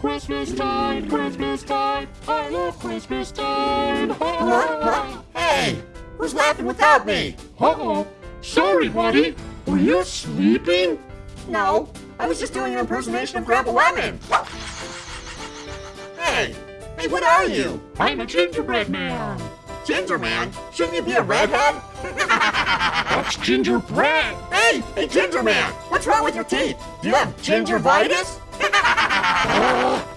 Christmas time, Christmas time. I love Christmas time. Hey, who's laughing without me? Uh-oh. Sorry, buddy. Were you sleeping? No, I was just doing an impersonation of Grandpa Lemon. Hey, hey, what are you? I'm a gingerbread man. Ginger Man? Shouldn't you be a redhead? That's gingerbread. Hey, hey, Ginger Man, what's wrong with your teeth? Do you have gingivitis?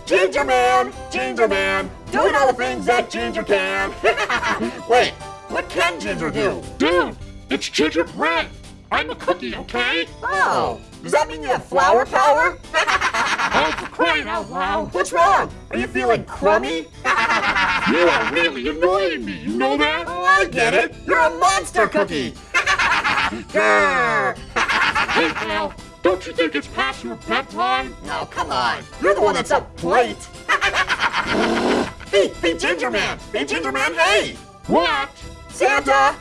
Ginger Man, Ginger Man, doing all the things that Ginger can. Wait, what can Ginger do? Dude, it's gingerbread. I'm a cookie, okay? Oh, does that mean you have flower power? Oh, for crying out loud. What's wrong? Are you feeling crummy? You are really annoying me, you know that? Oh, I get it. You're a monster cookie. Hey, pal, don't you think it's past your bedtime? No, come on. You're the one that's up late. hey, hey, Ginger Man. Hey, Ginger Man, hey. What? Santa.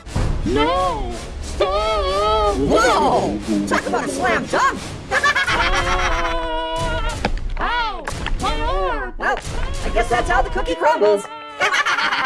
No! Stop! Whoa! Talk about a slam dunk. Ow! Oh, my arm! well, I guess that's how the cookie crumbles.